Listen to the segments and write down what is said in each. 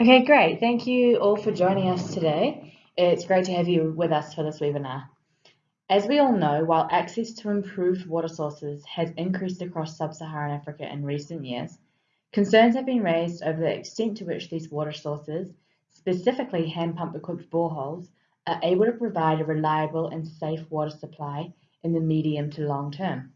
Okay, great. Thank you all for joining us today. It's great to have you with us for this webinar. As we all know, while access to improved water sources has increased across sub-Saharan Africa in recent years, concerns have been raised over the extent to which these water sources, specifically hand pump equipped boreholes, are able to provide a reliable and safe water supply in the medium to long term.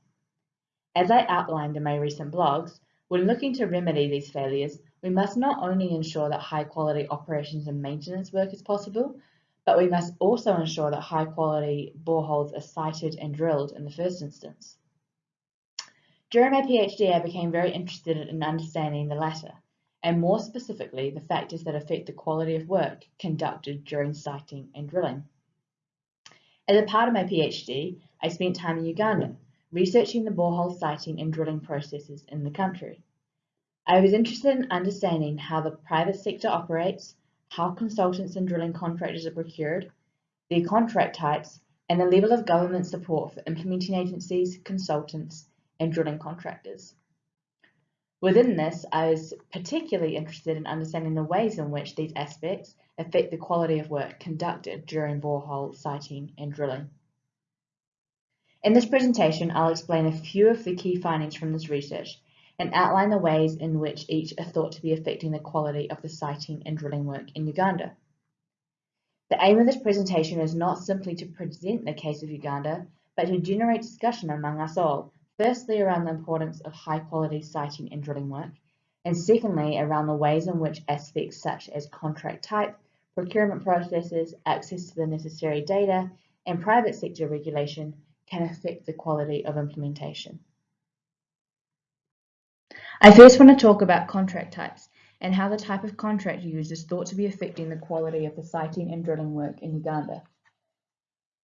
As I outlined in my recent blogs, when looking to remedy these failures, we must not only ensure that high quality operations and maintenance work is possible, but we must also ensure that high quality boreholes are sited and drilled in the first instance. During my PhD, I became very interested in understanding the latter, and more specifically, the factors that affect the quality of work conducted during siting and drilling. As a part of my PhD, I spent time in Uganda, researching the borehole siting and drilling processes in the country. I was interested in understanding how the private sector operates, how consultants and drilling contractors are procured, their contract types, and the level of government support for implementing agencies, consultants, and drilling contractors. Within this, I was particularly interested in understanding the ways in which these aspects affect the quality of work conducted during borehole siting and drilling. In this presentation, I'll explain a few of the key findings from this research and outline the ways in which each are thought to be affecting the quality of the siting and drilling work in Uganda. The aim of this presentation is not simply to present the case of Uganda, but to generate discussion among us all, firstly around the importance of high quality siting and drilling work, and secondly around the ways in which aspects such as contract type, procurement processes, access to the necessary data, and private sector regulation can affect the quality of implementation. I first want to talk about contract types and how the type of contract used is thought to be affecting the quality of the siting and drilling work in Uganda.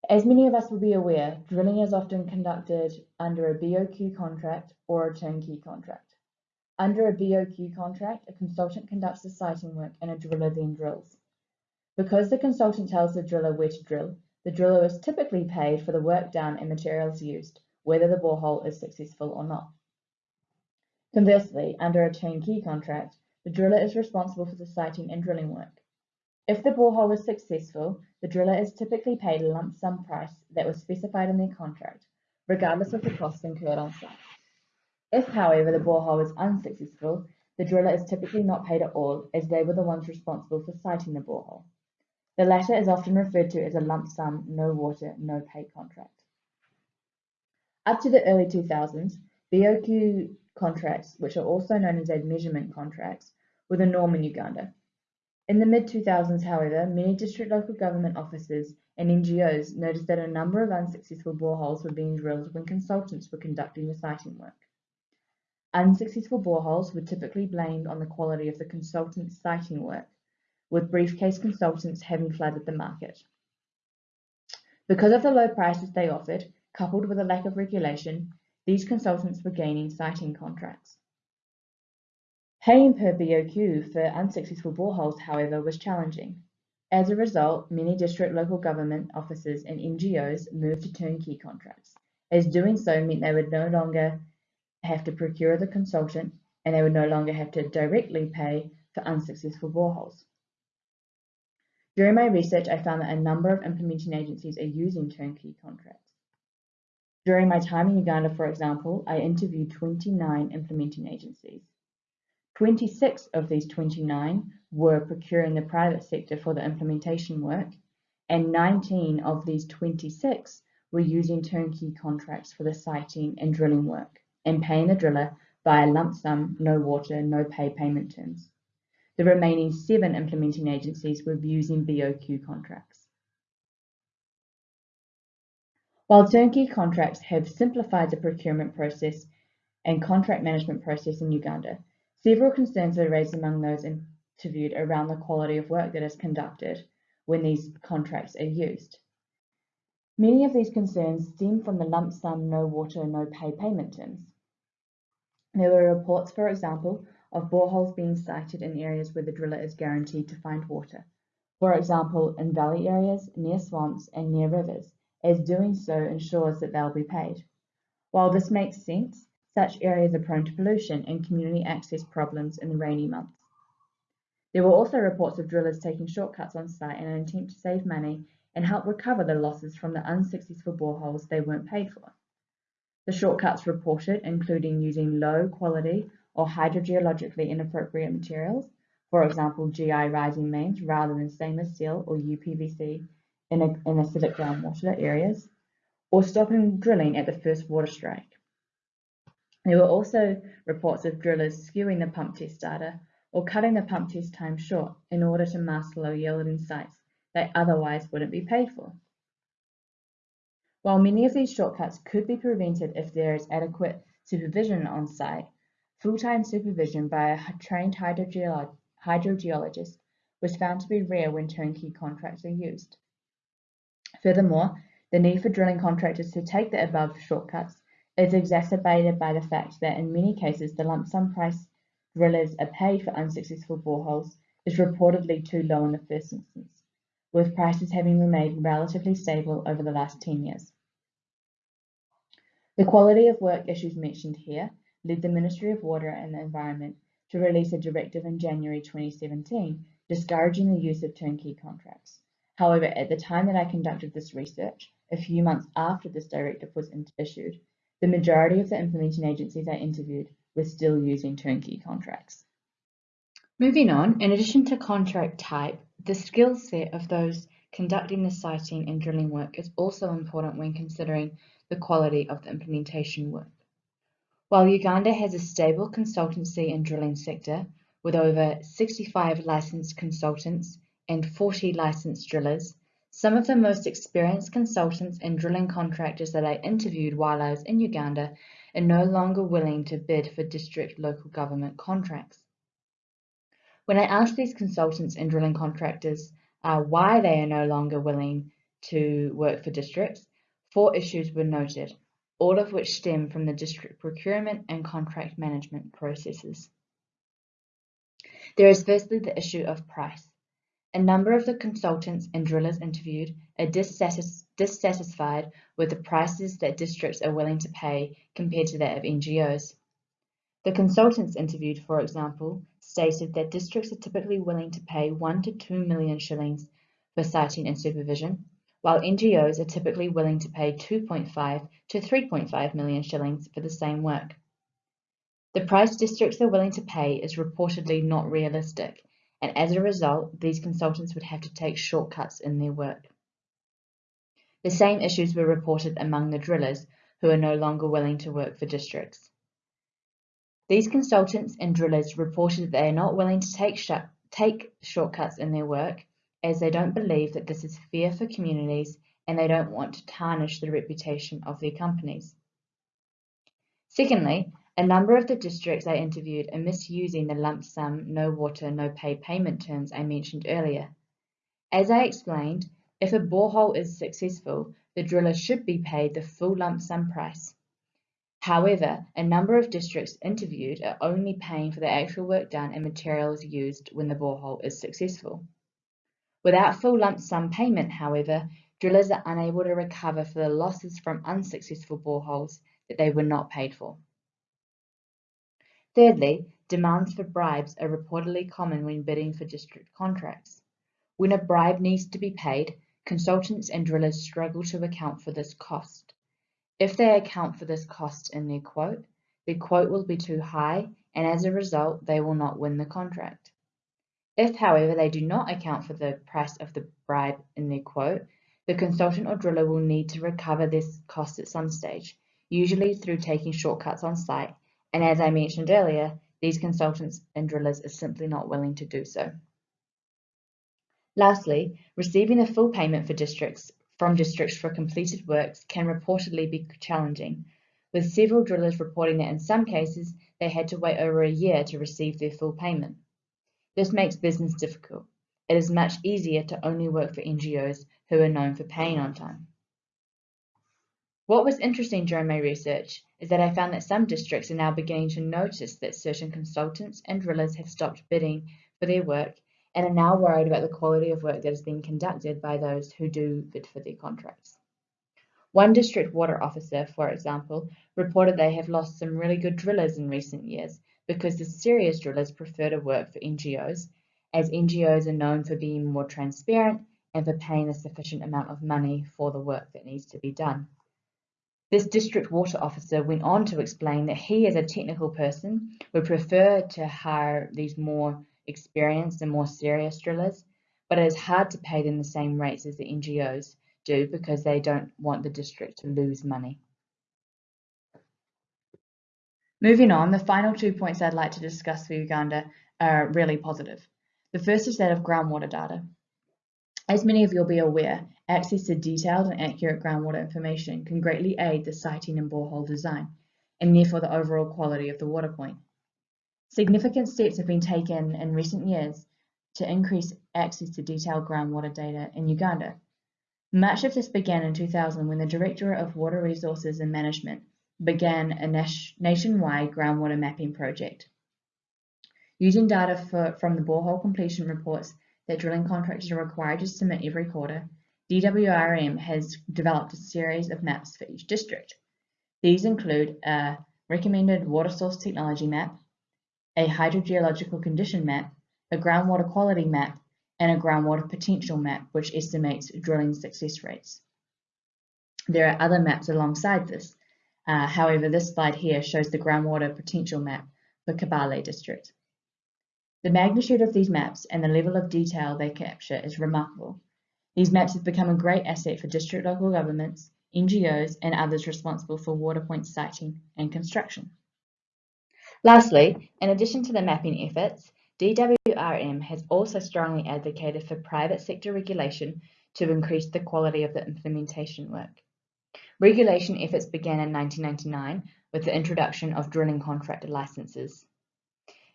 As many of us will be aware, drilling is often conducted under a BOQ contract or a turnkey contract. Under a BOQ contract, a consultant conducts the siting work and a driller then drills. Because the consultant tells the driller where to drill, the driller is typically paid for the work done and materials used, whether the borehole is successful or not. Conversely, under a turnkey contract, the driller is responsible for the siting and drilling work. If the borehole is successful, the driller is typically paid a lump sum price that was specified in their contract, regardless of the costs incurred on site. If, however, the borehole is unsuccessful, the driller is typically not paid at all, as they were the ones responsible for siting the borehole. The latter is often referred to as a lump sum, no water, no pay contract. Up to the early 2000s, BOQ contracts, which are also known as measurement contracts, were the norm in Uganda. In the mid-2000s, however, many district local government offices and NGOs noticed that a number of unsuccessful boreholes were being drilled when consultants were conducting the siting work. Unsuccessful boreholes were typically blamed on the quality of the consultant's siting work, with briefcase consultants having flooded the market. Because of the low prices they offered, coupled with a lack of regulation, these consultants were gaining siting contracts. Paying per BOQ for unsuccessful boreholes, however, was challenging. As a result, many district local government offices and NGOs moved to turnkey contracts, as doing so meant they would no longer have to procure the consultant and they would no longer have to directly pay for unsuccessful boreholes. During my research, I found that a number of implementing agencies are using turnkey contracts. During my time in Uganda, for example, I interviewed 29 implementing agencies. 26 of these 29 were procuring the private sector for the implementation work, and 19 of these 26 were using turnkey contracts for the siting and drilling work, and paying the driller via lump sum, no water, no pay payment terms. The remaining seven implementing agencies were using BOQ contracts. While turnkey contracts have simplified the procurement process and contract management process in Uganda, several concerns were raised among those interviewed around the quality of work that is conducted when these contracts are used. Many of these concerns stem from the lump sum no water, no pay payment terms. There were reports, for example, of boreholes being sited in areas where the driller is guaranteed to find water. For example, in valley areas, near swamps, and near rivers, as doing so ensures that they'll be paid. While this makes sense, such areas are prone to pollution and community access problems in the rainy months. There were also reports of drillers taking shortcuts on site in an attempt to save money and help recover the losses from the unsuccessful boreholes they weren't paid for. The shortcuts reported including using low quality or hydrogeologically inappropriate materials, for example GI rising mains rather than stainless steel or UPVC in, a, in acidic groundwater areas, or stopping drilling at the first water strike. There were also reports of drillers skewing the pump test data or cutting the pump test time short in order to mask low yielding sites they otherwise wouldn't be paid for. While many of these shortcuts could be prevented if there is adequate supervision on site, full-time supervision by a trained hydrogeolo hydrogeologist was found to be rare when turnkey contracts are used. Furthermore, the need for drilling contractors to take the above shortcuts is exacerbated by the fact that in many cases the lump sum price drillers are paid for unsuccessful boreholes is reportedly too low in the first instance, with prices having remained relatively stable over the last 10 years. The quality of work issues mentioned here led the Ministry of Water and the Environment to release a directive in January 2017 discouraging the use of turnkey contracts. However, at the time that I conducted this research, a few months after this directive was issued, the majority of the implementing agencies I interviewed we're still using turnkey contracts. Moving on, in addition to contract type, the skill set of those conducting the siting and drilling work is also important when considering the quality of the implementation work. While Uganda has a stable consultancy and drilling sector, with over 65 licensed consultants and 40 licensed drillers, some of the most experienced consultants and drilling contractors that I interviewed while I was in Uganda are no longer willing to bid for district local government contracts. When I asked these consultants and drilling contractors uh, why they are no longer willing to work for districts, four issues were noted, all of which stem from the district procurement and contract management processes. There is firstly the issue of price. A number of the consultants and drillers interviewed are dissatis dissatisfied with the prices that districts are willing to pay compared to that of NGOs. The consultants interviewed, for example, stated that districts are typically willing to pay 1 to 2 million shillings for siting and supervision, while NGOs are typically willing to pay 2.5 to 3.5 million shillings for the same work. The price districts are willing to pay is reportedly not realistic and as a result, these consultants would have to take shortcuts in their work. The same issues were reported among the drillers, who are no longer willing to work for districts. These consultants and drillers reported that they are not willing to take, sh take shortcuts in their work as they don't believe that this is fair for communities and they don't want to tarnish the reputation of their companies. Secondly, a number of the districts I interviewed are misusing the lump sum, no water, no pay payment terms I mentioned earlier. As I explained, if a borehole is successful, the driller should be paid the full lump sum price. However, a number of districts interviewed are only paying for the actual work done and materials used when the borehole is successful. Without full lump sum payment, however, drillers are unable to recover for the losses from unsuccessful boreholes that they were not paid for. Thirdly, demands for bribes are reportedly common when bidding for district contracts. When a bribe needs to be paid, consultants and drillers struggle to account for this cost. If they account for this cost in their quote, their quote will be too high and as a result they will not win the contract. If, however, they do not account for the price of the bribe in their quote, the consultant or driller will need to recover this cost at some stage, usually through taking shortcuts on site and as I mentioned earlier, these consultants and drillers are simply not willing to do so. Lastly, receiving a full payment for districts from districts for completed works can reportedly be challenging, with several drillers reporting that in some cases they had to wait over a year to receive their full payment. This makes business difficult. It is much easier to only work for NGOs who are known for paying on time. What was interesting during my research is that I found that some districts are now beginning to notice that certain consultants and drillers have stopped bidding for their work and are now worried about the quality of work that is being conducted by those who do bid for their contracts. One district water officer, for example, reported they have lost some really good drillers in recent years because the serious drillers prefer to work for NGOs as NGOs are known for being more transparent and for paying a sufficient amount of money for the work that needs to be done. This district water officer went on to explain that he, as a technical person, would prefer to hire these more experienced and more serious drillers, but it is hard to pay them the same rates as the NGOs do because they don't want the district to lose money. Moving on, the final two points I'd like to discuss for Uganda are really positive. The first is that of groundwater data. As many of you will be aware, access to detailed and accurate groundwater information can greatly aid the siting and borehole design, and therefore the overall quality of the water point. Significant steps have been taken in recent years to increase access to detailed groundwater data in Uganda. Much of this began in 2000 when the Directorate of Water Resources and Management began a nationwide groundwater mapping project. Using data for, from the borehole completion reports that drilling contractors are required to submit every quarter, DWRM has developed a series of maps for each district. These include a recommended water source technology map, a hydrogeological condition map, a groundwater quality map, and a groundwater potential map, which estimates drilling success rates. There are other maps alongside this. Uh, however, this slide here shows the groundwater potential map for Kabale district. The magnitude of these maps and the level of detail they capture is remarkable. These maps have become a great asset for district local governments, NGOs and others responsible for water point siting and construction. Lastly, in addition to the mapping efforts, DWRM has also strongly advocated for private sector regulation to increase the quality of the implementation work. Regulation efforts began in 1999 with the introduction of drilling contractor licenses.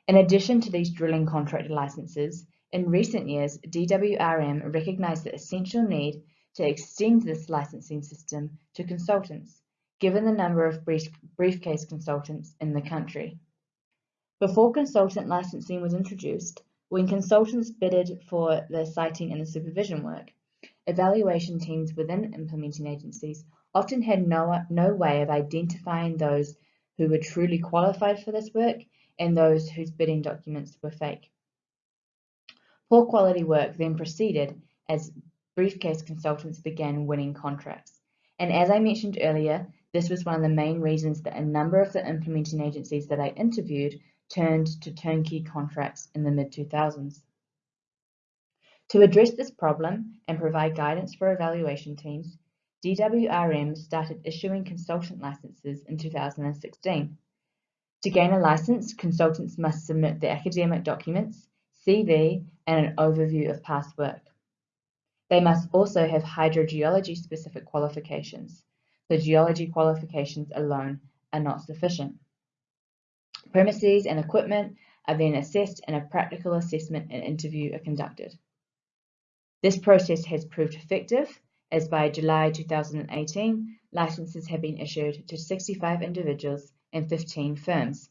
In addition to these drilling contractor licenses, in recent years, DWRM recognized the essential need to extend this licensing system to consultants, given the number of brief, briefcase consultants in the country. Before consultant licensing was introduced, when consultants bidded for the siting and the supervision work, evaluation teams within implementing agencies often had no, no way of identifying those who were truly qualified for this work and those whose bidding documents were fake. Poor quality work then proceeded as briefcase consultants began winning contracts. And as I mentioned earlier, this was one of the main reasons that a number of the implementing agencies that I interviewed turned to turnkey contracts in the mid-2000s. To address this problem and provide guidance for evaluation teams, DWRM started issuing consultant licenses in 2016. To gain a license, consultants must submit their academic documents, CV, and an overview of past work. They must also have hydrogeology specific qualifications. The geology qualifications alone are not sufficient. Premises and equipment are then assessed and a practical assessment and interview are conducted. This process has proved effective as by July 2018, licenses have been issued to 65 individuals and 15 firms.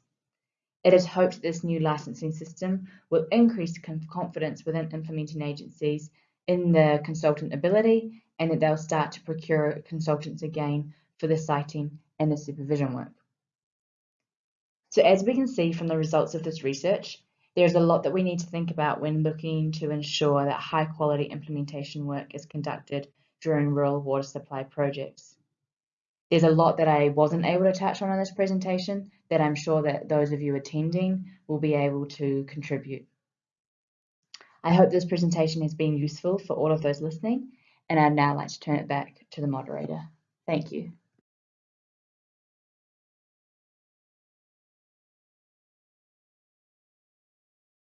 It is hoped this new licensing system will increase confidence within implementing agencies in the consultant ability and that they'll start to procure consultants again for the siting and the supervision work. So as we can see from the results of this research, there's a lot that we need to think about when looking to ensure that high quality implementation work is conducted during rural water supply projects. There's a lot that I wasn't able to touch on in this presentation that I'm sure that those of you attending will be able to contribute. I hope this presentation has been useful for all of those listening, and I'd now like to turn it back to the moderator. Thank you.